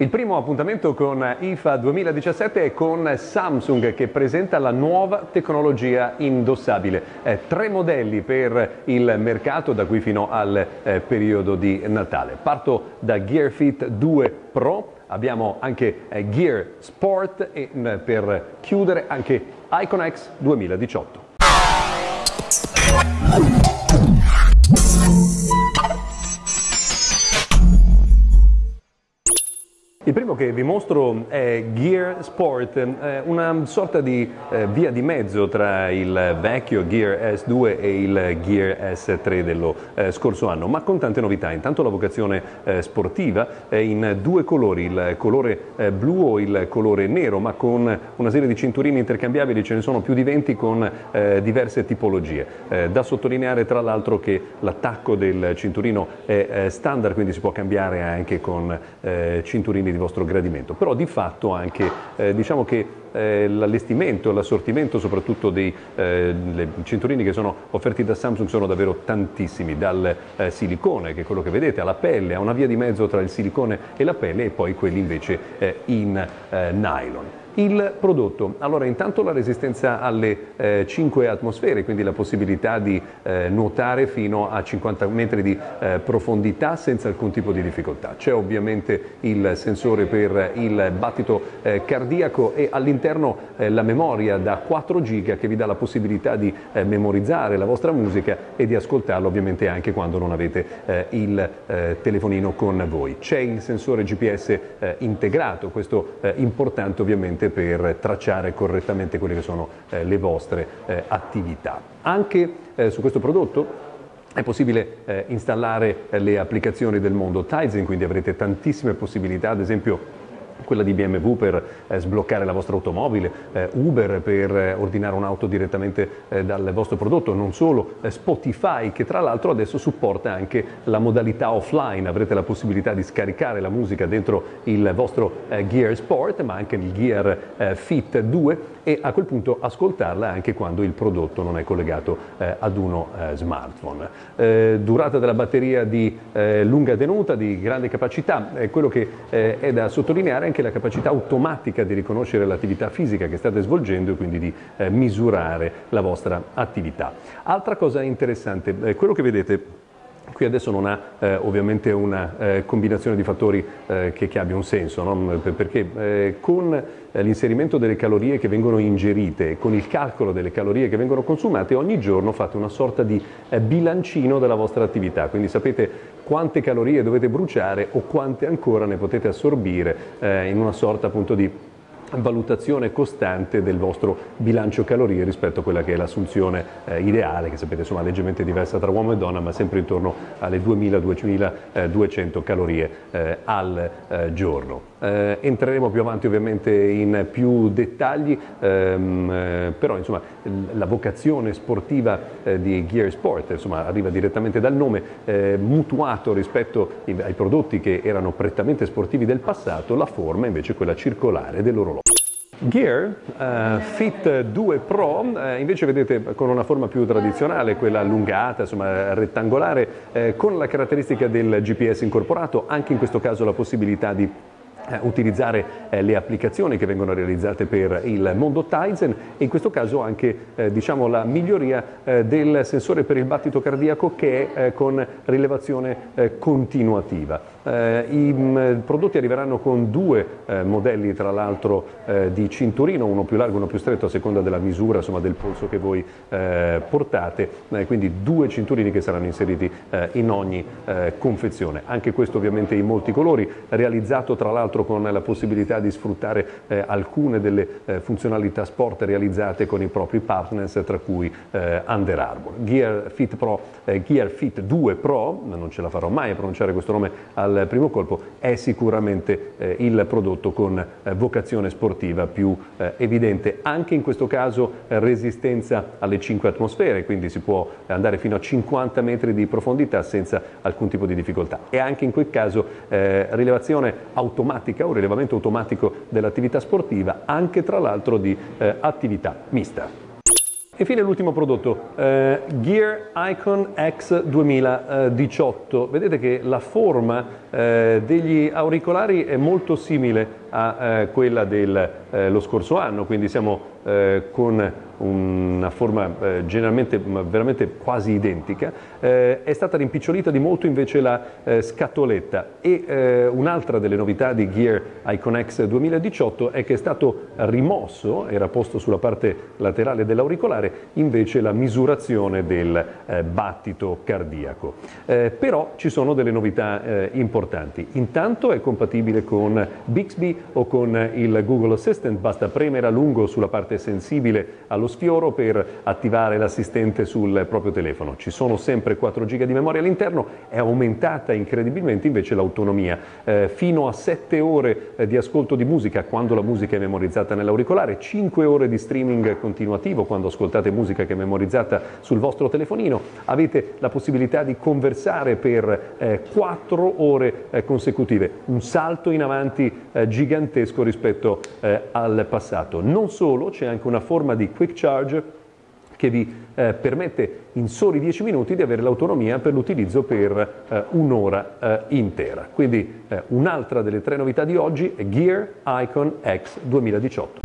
Il primo appuntamento con IFA 2017 è con Samsung che presenta la nuova tecnologia indossabile. Eh, tre modelli per il mercato da qui fino al eh, periodo di Natale. Parto da Gear Fit 2 Pro, abbiamo anche eh, Gear Sport e mm, per chiudere anche Icon X 2018. Il primo che vi mostro è Gear Sport, eh, una sorta di eh, via di mezzo tra il vecchio Gear S2 e il Gear S3 dello eh, scorso anno, ma con tante novità. Intanto la vocazione sportiva è in due colori, il colore blu o il colore nero, ma con una serie di cinturini intercambiabili, ce ne sono più di 20 con diverse tipologie. Da sottolineare tra l'altro che l'attacco del cinturino è standard, quindi si può cambiare anche con cinturini di vostro gradimento, però di fatto anche eh, diciamo che eh, l'allestimento, l'assortimento soprattutto dei eh, cinturini che sono offerti da Samsung sono davvero tantissimi, dal eh, silicone che è quello che vedete, alla pelle, a una via di mezzo tra il silicone e la pelle e poi quelli invece eh, in eh, nylon. Il prodotto, allora intanto la resistenza alle eh, 5 atmosfere, quindi la possibilità di eh, nuotare fino a 50 metri di eh, profondità senza alcun tipo di difficoltà. C'è ovviamente il sensore per il battito eh, cardiaco e all'interno eh, la memoria da 4 giga che vi dà la possibilità di eh, memorizzare la vostra musica e di ascoltarla ovviamente anche quando non avete il telefonino con voi. C'è il sensore GPS integrato, questo è importante ovviamente ovviamente per tracciare correttamente quelle che sono eh, le vostre eh, attività. Anche eh, su questo prodotto è possibile eh, installare eh, le applicazioni del mondo Tizen, quindi avrete tantissime possibilità, ad esempio quella di BMW per eh, sbloccare la vostra automobile, eh, Uber per eh, ordinare un'auto direttamente eh, dal vostro prodotto, non solo eh, Spotify che tra l'altro adesso supporta anche la modalità offline, avrete la possibilità di scaricare la musica dentro il vostro eh, Gear Sport ma anche il Gear Fit 2 e a quel punto ascoltarla anche quando il prodotto non è collegato ad uno smartphone. durata della batteria di lunga tenuta, di grande capacità, quello che è da sottolineare anche la capacità automatica di riconoscere l'attività fisica che state svolgendo e quindi di eh, misurare la vostra attività. Altra cosa interessante, eh, quello che vedete Qui adesso non ha eh, ovviamente una eh, combinazione di fattori eh, che, che, abbia un senso, no? perché eh, con eh, l'inserimento delle calorie che vengono ingerite, con il calcolo delle calorie che vengono consumate, ogni giorno fate una sorta di eh, bilancino della vostra attività, quindi sapete quante calorie dovete bruciare o quante ancora ne potete assorbire in una sorta appunto di valutazione costante del vostro bilancio calorie rispetto a quella che è l'assunzione eh, ideale, che sapete insomma leggermente diversa tra uomo e donna, ma sempre intorno alle 2000-2200 calorie eh, al eh, giorno. Eh, entreremo più avanti ovviamente in più dettagli, ehm, eh, però insomma la vocazione sportiva eh, di Gear Sport insomma, arriva direttamente dal nome, mutuato rispetto ai prodotti che erano prettamente sportivi del passato, la forma invece è quella circolare dell'orologio. Gear uh, Fit 2 Pro uh, invece vedete con una forma più tradizionale, quella allungata, insomma rettangolare, uh, con la caratteristica del GPS incorporato, anche in questo caso la possibilità di eh, utilizzare eh, le applicazioni che vengono realizzate per il mondo Tizen e in questo caso anche eh, diciamo, la miglioria eh, del sensore per il battito cardiaco che è eh, con rilevazione eh, continuativa. I m, prodotti arriveranno con due modelli tra l'altro di cinturino, uno più largo e uno più stretto a seconda della misura insomma, del polso che voi portate, quindi due cinturini che saranno inseriti in ogni confezione. Anche questo ovviamente in molti colori, realizzato tra l'altro l'altro con la possibilità di sfruttare eh, alcune delle eh, funzionalità sport realizzate con i propri partners, tra cui eh, Under Armour. Gear Fit, Pro, eh, Gear Fit 2 Pro, non ce la farò mai a pronunciare questo nome al primo colpo, è sicuramente eh, il prodotto con eh, vocazione sportiva più evidente. Anche in questo caso resistenza alle 5 atmosfere, quindi si può andare fino a 50 metri di profondità senza alcun tipo di difficoltà. E anche in quel caso rilevazione automatica automatica, un rilevamento automatico dell'attività sportiva, anche tra l'altro di eh, attività mista. Infine l'ultimo prodotto, eh, Gear Icon X 2018. Vedete che la forma eh, degli auricolari è molto simile a eh, quella dello eh, scorso anno, quindi siamo eh, con una forma generalmente veramente quasi identica, è stata rimpicciolita di molto invece la scatoletta e un'altra delle novità di Gear Icon X 2018 è che è stato rimosso, era posto sulla parte laterale dell'auricolare, invece la misurazione del battito cardiaco. Però ci sono delle novità importanti. Intanto è compatibile con Bixby o con il Google Assistant, basta premere a lungo sulla parte sensibile allo sfioro per attivare l'assistente sul proprio telefono. Ci sono sempre 4 GB di memoria all'interno, è aumentata incredibilmente invece l'autonomia, eh, fino a 7 ore eh, di ascolto di musica quando la musica è memorizzata nell'auricolare, 5 ore di streaming continuativo quando ascoltate musica che è memorizzata sul vostro telefonino, avete la possibilità di conversare per eh, 4 ore eh, consecutive, un salto in avanti eh, gigantesco rispetto eh, al passato. Non solo, c'è anche una forma di quick charge che vi eh, permette in soli 10 minuti di avere l'autonomia per l'utilizzo per eh, un'ora eh, intera. Quindi eh, un'altra delle tre novità di oggi è Gear Icon X 2018.